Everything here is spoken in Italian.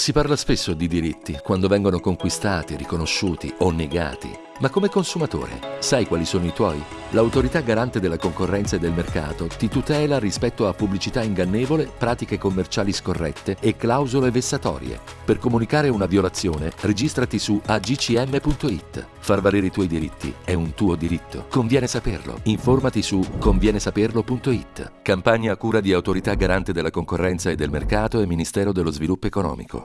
Si parla spesso di diritti quando vengono conquistati, riconosciuti o negati. Ma come consumatore, sai quali sono i tuoi? L'autorità garante della concorrenza e del mercato ti tutela rispetto a pubblicità ingannevole, pratiche commerciali scorrette e clausole vessatorie. Per comunicare una violazione, registrati su agcm.it. Far valere i tuoi diritti è un tuo diritto. Conviene saperlo. Informati su convienesaperlo.it. Campagna a cura di Autorità garante della concorrenza e del mercato e Ministero dello sviluppo economico.